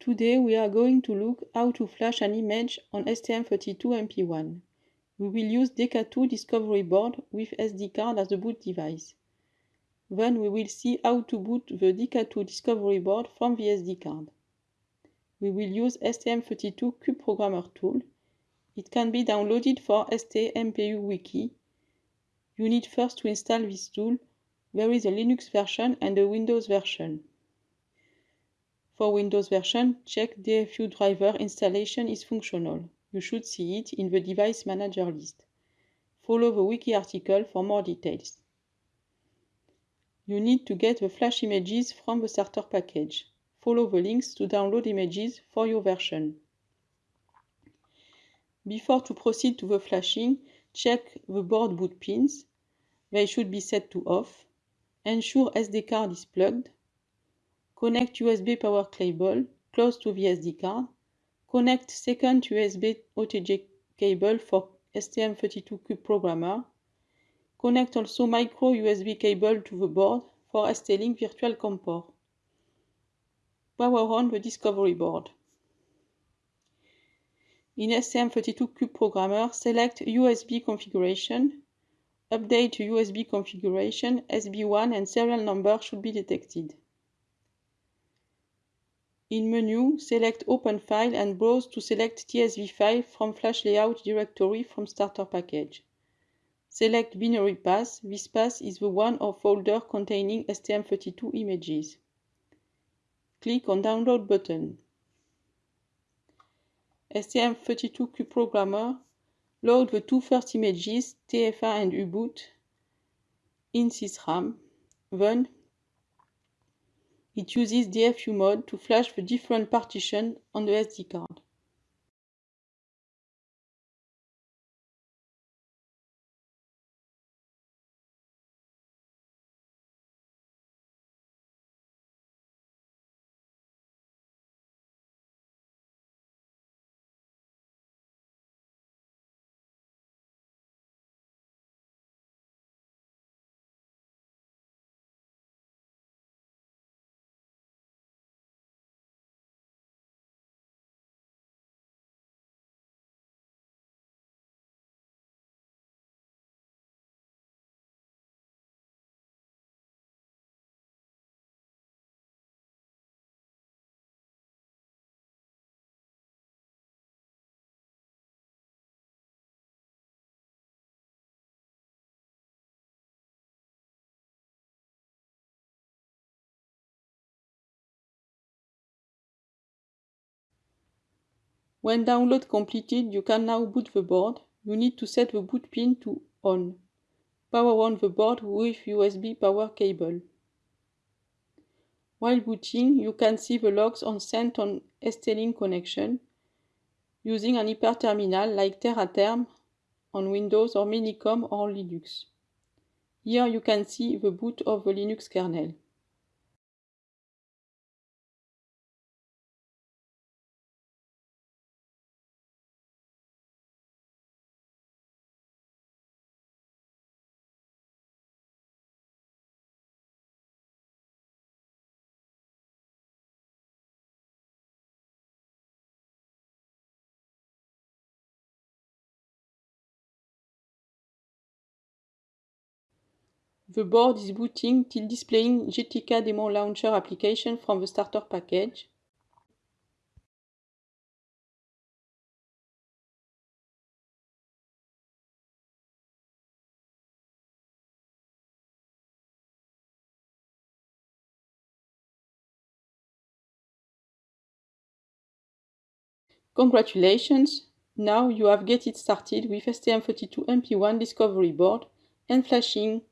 Today we are going to look how to flash an image on STM32MP1. We will use DK2 Discovery Board with SD card as the boot device. Then we will see how to boot the DK2 Discovery Board from the SD card. We will use STM32 Cube Programmer tool. It can be downloaded for STMPU Wiki. You need first to install this tool. There is a Linux version and a Windows version. For Windows version, check the DFU driver installation is functional. You should see it in the device manager list. Follow the wiki article for more details. You need to get the flash images from the starter package. Follow the links to download images for your version. Before to proceed to the flashing, check the board boot pins. They should be set to off. Ensure SD card is plugged. Connect USB power cable close to the SD card. Connect second USB OTG cable for STM32 Cube Programmer. Connect also micro USB cable to the board for ST-Link Virtual COM port. Power on the Discovery board. In STM32 Cube Programmer, select USB configuration. Update USB configuration, USB1 and serial number should be detected. In menu, select Open File and browse to select TSV file from Flash Layout directory from Starter Package. Select Binary Path. This path is the one or folder containing STM32 images. Click on Download button. STM32 Cube Programmer load the two first images, TFA and U-boot, in SysRAM. Then it uses DFU mode to flash the different partitions on the SD card. When download completed, you can now boot the board. You need to set the boot pin to on. Power on the board with USB power cable. While booting, you can see the logs on sent on ST-Link connection using an hyperterminal like Teraterm on Windows or Minicom or Linux. Here you can see the boot of the Linux kernel. The board is booting till displaying GTK Demo Launcher application from the starter package. Congratulations! Now you have get it started with STM32MP1 Discovery Board and flashing